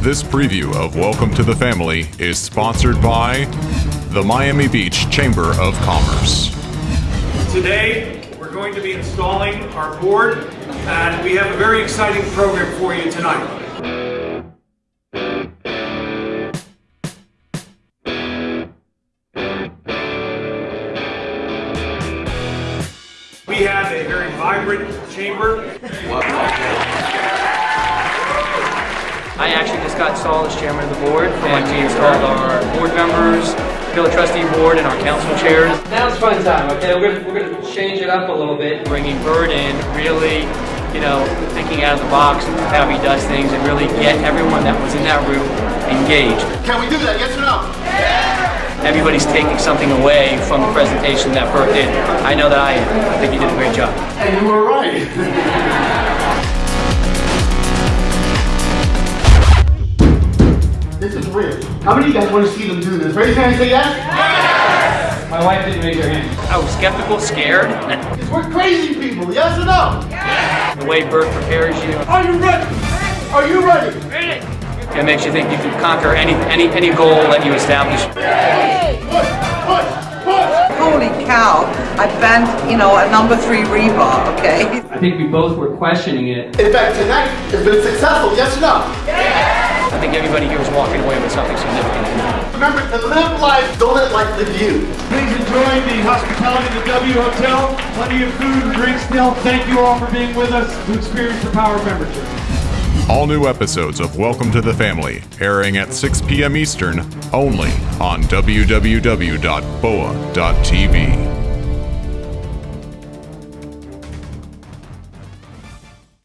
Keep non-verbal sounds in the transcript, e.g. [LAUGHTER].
This preview of Welcome to the Family is sponsored by the Miami Beach Chamber of Commerce. Today, we're going to be installing our board, and we have a very exciting program for you tonight. We have a very vibrant chamber. I actually just got installed as chairman of the board, and we installed our board members, village trustee board, and our council chairs. Now it's fun time, okay? We're gonna, we're gonna change it up a little bit. Bringing Bert in, really, you know, thinking out of the box of how he does things, and really get everyone that was in that room engaged. Can we do that? Yes or no? Yeah. Everybody's taking something away from the presentation that Bert did. I know that I am. I think he did a great job. And you were right. [LAUGHS] How many of you guys want to see them do this? Raise your hand and say yes. My wife didn't raise her hand. I was skeptical, scared. Because [LAUGHS] we're crazy people. Yes or no? Yes. The way Bert prepares you, Are you ready? Are you ready? it makes you think you can conquer any any any goal that you establish. Push, push, push. Holy cow, I bent, you know, a number three rebar, okay? I think we both were questioning it. In fact, tonight has been successful. Yes or no? I think everybody here was walking away with something significant. Remember to live life, don't let life live you. Please enjoy the hospitality of the W Hotel. Plenty of food and drinks still. Thank you all for being with us to experience the power of membership. All new episodes of Welcome to the Family airing at 6 p.m. Eastern only on www.boa.tv.